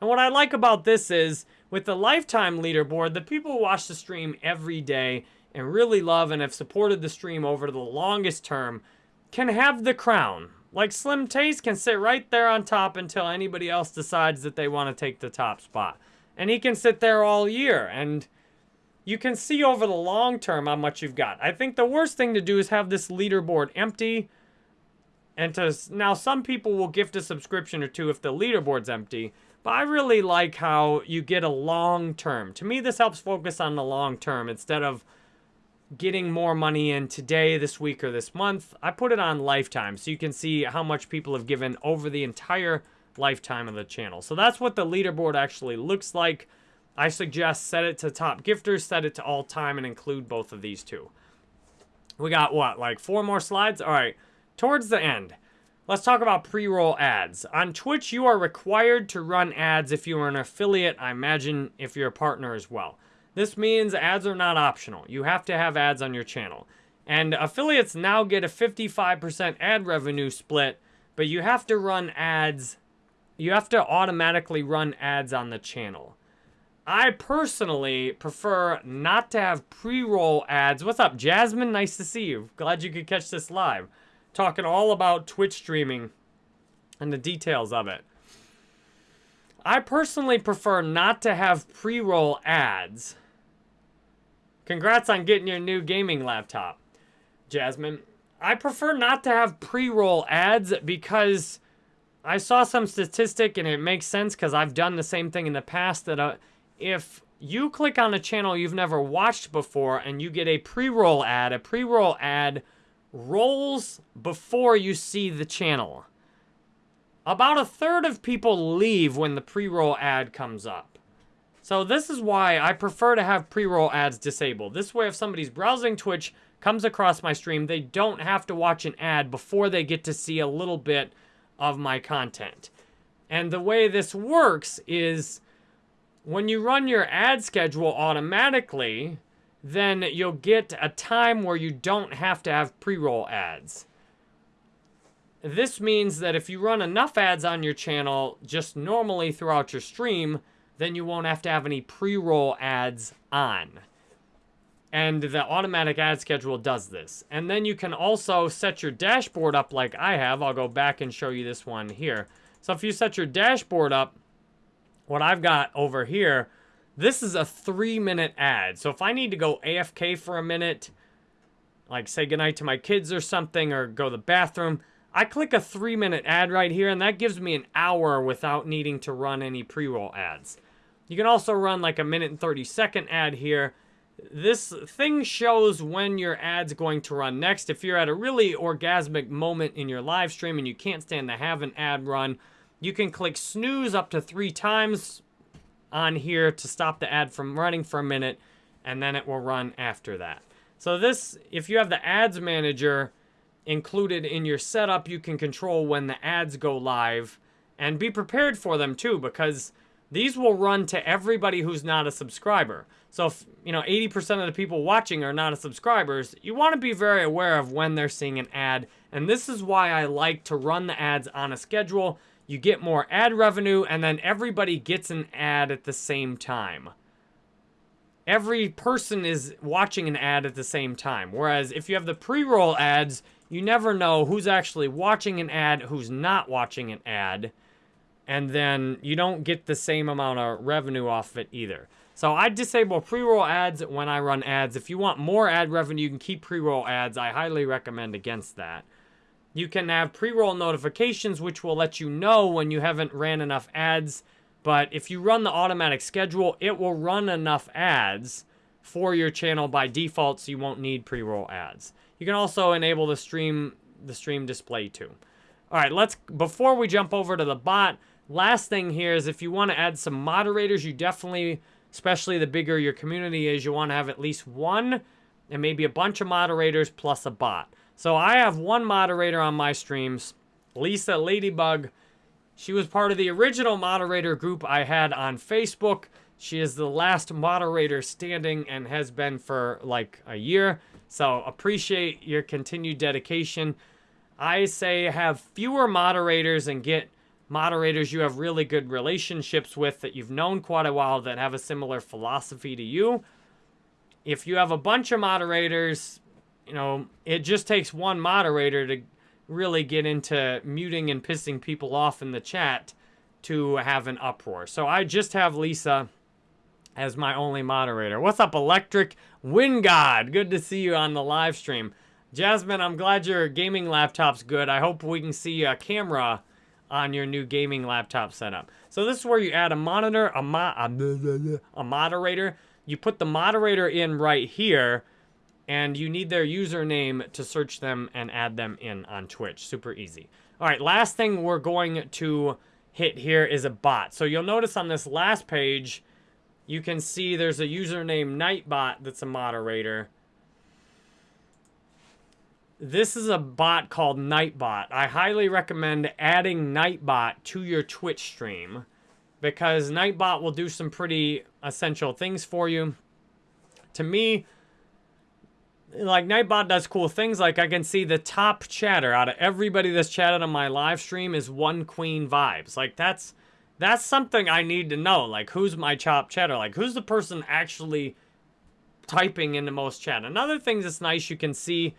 Speaker 1: And what I like about this is, with the lifetime leaderboard, the people who watch the stream every day and really love and have supported the stream over the longest term can have the crown. Like Slim Taste can sit right there on top until anybody else decides that they want to take the top spot. And he can sit there all year and you can see over the long term how much you've got. I think the worst thing to do is have this leaderboard empty and to now some people will gift a subscription or two if the leaderboard's empty. But I really like how you get a long term. To me, this helps focus on the long term instead of getting more money in today, this week, or this month. I put it on lifetime so you can see how much people have given over the entire lifetime of the channel. So that's what the leaderboard actually looks like. I suggest set it to top gifters, set it to all time, and include both of these two. We got what, like four more slides? All right towards the end, let's talk about pre-roll ads. On Twitch, you are required to run ads if you are an affiliate. I imagine if you're a partner as well. This means ads are not optional. You have to have ads on your channel. And affiliates now get a 55% ad revenue split, but you have to run ads. You have to automatically run ads on the channel. I personally prefer not to have pre-roll ads. What's up, Jasmine? Nice to see you. Glad you could catch this live. Talking all about Twitch streaming and the details of it. I personally prefer not to have pre-roll ads. Congrats on getting your new gaming laptop, Jasmine. I prefer not to have pre-roll ads because I saw some statistic and it makes sense because I've done the same thing in the past that uh, if you click on a channel you've never watched before and you get a pre-roll ad, a pre-roll ad rolls before you see the channel. About a third of people leave when the pre-roll ad comes up. So this is why I prefer to have pre-roll ads disabled. This way if somebody's browsing Twitch, comes across my stream, they don't have to watch an ad before they get to see a little bit of my content. And the way this works is when you run your ad schedule automatically, then you'll get a time where you don't have to have pre-roll ads. This means that if you run enough ads on your channel just normally throughout your stream, then you won't have to have any pre-roll ads on. And the automatic ad schedule does this. And then you can also set your dashboard up like I have. I'll go back and show you this one here. So if you set your dashboard up, what I've got over here, this is a three minute ad. So if I need to go AFK for a minute, like say goodnight to my kids or something, or go to the bathroom, I click a three minute ad right here, and that gives me an hour without needing to run any pre-roll ads. You can also run like a minute and 30 second ad here. This thing shows when your ad's going to run next. If you're at a really orgasmic moment in your live stream and you can't stand to have an ad run, you can click snooze up to three times on here to stop the ad from running for a minute, and then it will run after that. So this, if you have the ads manager included in your setup, you can control when the ads go live and be prepared for them too because these will run to everybody who's not a subscriber. So if, you know, 80% of the people watching are not a subscribers, you want to be very aware of when they're seeing an ad. And this is why I like to run the ads on a schedule. You get more ad revenue and then everybody gets an ad at the same time. Every person is watching an ad at the same time. Whereas if you have the pre-roll ads, you never know who's actually watching an ad, who's not watching an ad and then you don't get the same amount of revenue off of it either. So I disable pre-roll ads when I run ads. If you want more ad revenue, you can keep pre-roll ads. I highly recommend against that. You can have pre-roll notifications, which will let you know when you haven't ran enough ads. But if you run the automatic schedule, it will run enough ads for your channel by default, so you won't need pre-roll ads. You can also enable the stream the stream display too. All right, let's before we jump over to the bot, Last thing here is if you want to add some moderators, you definitely, especially the bigger your community is, you want to have at least one and maybe a bunch of moderators plus a bot. So I have one moderator on my streams, Lisa Ladybug. She was part of the original moderator group I had on Facebook. She is the last moderator standing and has been for like a year. So appreciate your continued dedication. I say have fewer moderators and get moderators you have really good relationships with that you've known quite a while that have a similar philosophy to you. If you have a bunch of moderators, you know, it just takes one moderator to really get into muting and pissing people off in the chat to have an uproar. So I just have Lisa as my only moderator. What's up, Electric Wind God? Good to see you on the live stream. Jasmine, I'm glad your gaming laptop's good. I hope we can see a camera on your new gaming laptop setup. So this is where you add a monitor, a, mo a, a moderator. You put the moderator in right here, and you need their username to search them and add them in on Twitch. Super easy. All right, last thing we're going to hit here is a bot. So you'll notice on this last page, you can see there's a username Nightbot that's a moderator. this is a bot called Nightbot. I highly recommend adding Nightbot to your Twitch stream because Nightbot will do some pretty essential things for you. To me, like Nightbot does cool things like I can see the top chatter out of everybody that's chatted on my live stream is one queen vibes. Like that's that's something I need to know. Like who's my top chatter? Like who's the person actually typing in the most chat? Another thing that's nice you can see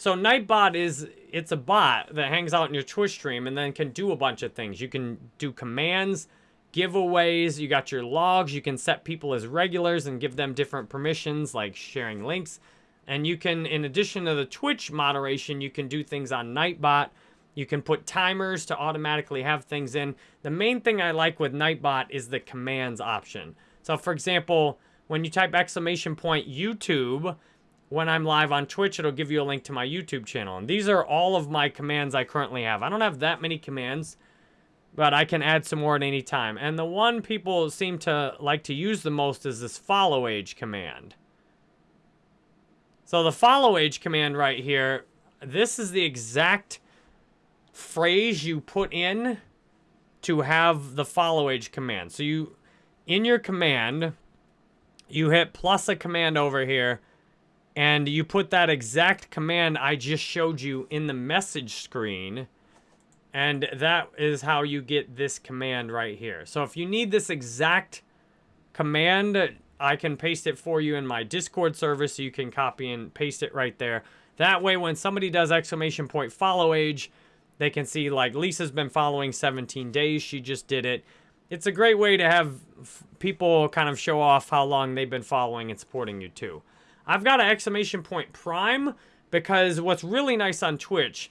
Speaker 1: so Nightbot is it's a bot that hangs out in your Twitch stream and then can do a bunch of things. You can do commands, giveaways, you got your logs, you can set people as regulars and give them different permissions like sharing links. And you can, in addition to the Twitch moderation, you can do things on Nightbot. You can put timers to automatically have things in. The main thing I like with Nightbot is the commands option. So for example, when you type exclamation point YouTube, when I'm live on Twitch, it'll give you a link to my YouTube channel. And these are all of my commands I currently have. I don't have that many commands, but I can add some more at any time. And the one people seem to like to use the most is this follow age command. So the follow age command right here, this is the exact phrase you put in to have the follow age command. So you, in your command, you hit plus a command over here, and you put that exact command I just showed you in the message screen, and that is how you get this command right here. So if you need this exact command I can paste it for you in my Discord server so you can copy and paste it right there. That way, when somebody does exclamation point follow age, they can see like Lisa's been following 17 days. She just did it. It's a great way to have people kind of show off how long they've been following and supporting you too. I've got an exclamation point prime because what's really nice on Twitch,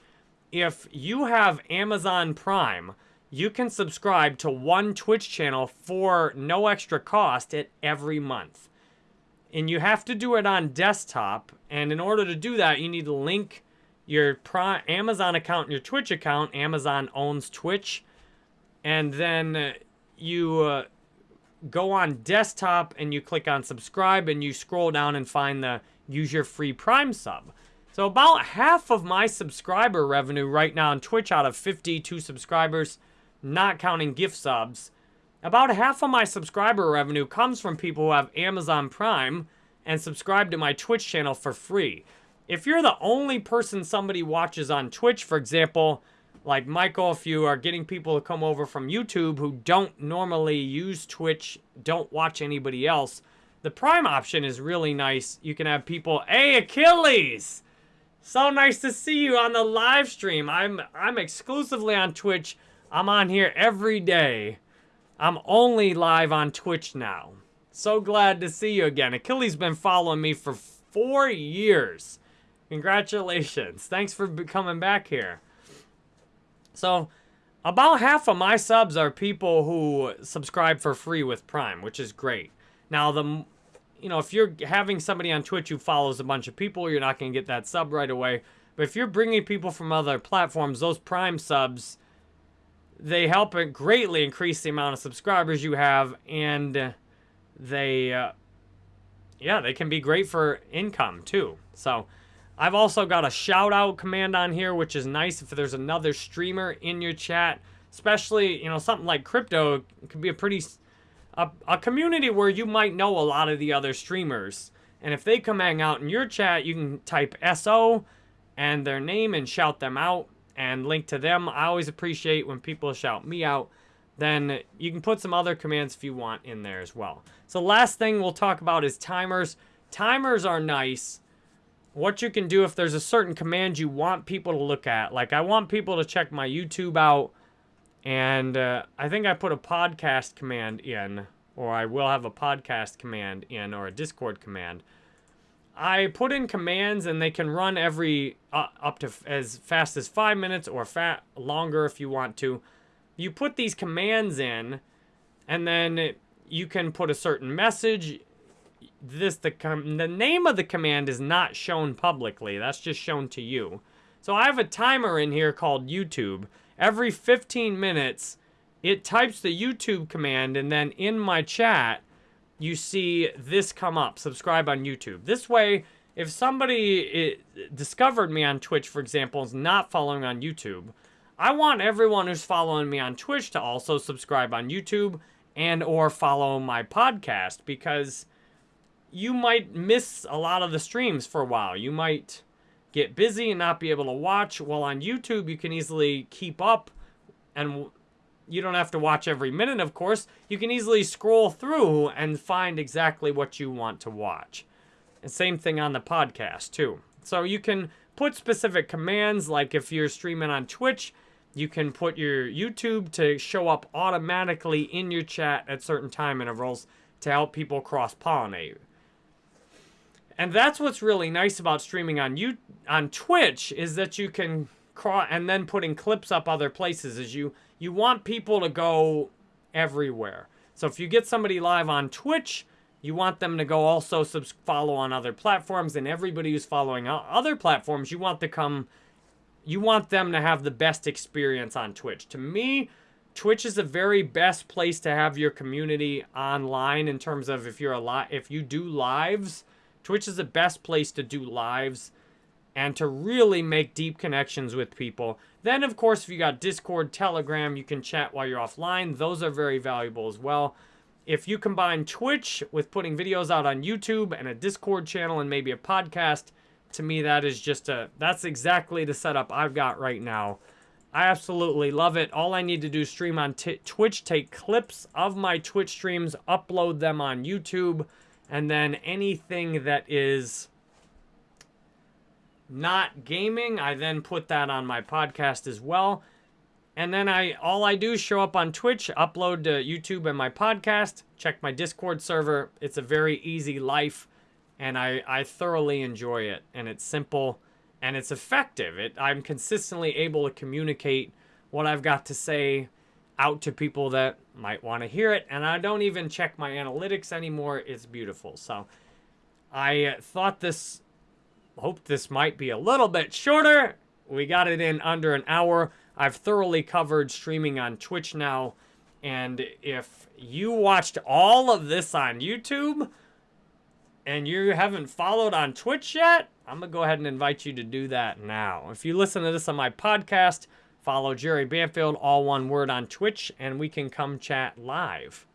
Speaker 1: if you have Amazon Prime, you can subscribe to one Twitch channel for no extra cost at every month. And you have to do it on desktop. And in order to do that, you need to link your Amazon account and your Twitch account. Amazon owns Twitch. And then you uh, go on desktop and you click on subscribe and you scroll down and find the use your free Prime sub. So about half of my subscriber revenue right now on Twitch out of 52 subscribers not counting gift subs, about half of my subscriber revenue comes from people who have Amazon Prime and subscribe to my Twitch channel for free. If you're the only person somebody watches on Twitch, for example, like Michael, if you are getting people to come over from YouTube who don't normally use Twitch, don't watch anybody else, the Prime option is really nice. You can have people, hey, Achilles! So nice to see you on the live stream. I'm I'm exclusively on Twitch I'm on here every day. I'm only live on Twitch now. So glad to see you again. Achilles been following me for four years. Congratulations. Thanks for coming back here. So, about half of my subs are people who subscribe for free with Prime, which is great. Now, the you know, if you're having somebody on Twitch who follows a bunch of people, you're not going to get that sub right away. But if you're bringing people from other platforms, those Prime subs they help greatly increase the amount of subscribers you have and they uh, yeah they can be great for income too. So i've also got a shout out command on here which is nice if there's another streamer in your chat especially you know something like crypto could be a pretty a, a community where you might know a lot of the other streamers. And if they come hang out in your chat you can type so and their name and shout them out and link to them. I always appreciate when people shout me out. Then you can put some other commands if you want in there as well. So last thing we'll talk about is timers. Timers are nice. What you can do if there's a certain command you want people to look at. Like I want people to check my YouTube out. And uh, I think I put a podcast command in. Or I will have a podcast command in. Or a Discord command. I put in commands and they can run every uh, up to as fast as five minutes or fat longer if you want to. You put these commands in and then you can put a certain message. This the the name of the command is not shown publicly. That's just shown to you. So I have a timer in here called YouTube. Every 15 minutes, it types the YouTube command and then in my chat, you see this come up, subscribe on YouTube. This way, if somebody eh, discovered me on Twitch, for example, is not following on YouTube, I want everyone who's following me on Twitch to also subscribe on YouTube and or follow my podcast because you might miss a lot of the streams for a while. You might get busy and not be able to watch. While on YouTube, you can easily keep up and you don't have to watch every minute, of course. You can easily scroll through and find exactly what you want to watch. And same thing on the podcast, too. So you can put specific commands, like if you're streaming on Twitch, you can put your YouTube to show up automatically in your chat at certain time intervals to help people cross-pollinate. And that's what's really nice about streaming on you on Twitch is that you can cross and then putting clips up other places as you you want people to go everywhere. So if you get somebody live on Twitch, you want them to go also follow on other platforms and everybody who's following other platforms, you want to come you want them to have the best experience on Twitch. To me, Twitch is the very best place to have your community online in terms of if you're a li- if you do lives, Twitch is the best place to do lives and to really make deep connections with people. Then of course, if you got Discord, Telegram, you can chat while you're offline. Those are very valuable as well. If you combine Twitch with putting videos out on YouTube and a Discord channel and maybe a podcast, to me that is just a that's exactly the setup I've got right now. I absolutely love it. All I need to do stream on Twitch, take clips of my Twitch streams, upload them on YouTube, and then anything that is not gaming, I then put that on my podcast as well. And then I all I do is show up on Twitch, upload to YouTube and my podcast, check my Discord server. It's a very easy life and I, I thoroughly enjoy it. And it's simple and it's effective. It, I'm consistently able to communicate what I've got to say out to people that might want to hear it. And I don't even check my analytics anymore. It's beautiful. So I thought this, hope this might be a little bit shorter. We got it in under an hour. I've thoroughly covered streaming on Twitch now. And if you watched all of this on YouTube, and you haven't followed on Twitch yet, I'm going to go ahead and invite you to do that now. If you listen to this on my podcast, follow Jerry Banfield, all one word on Twitch, and we can come chat live.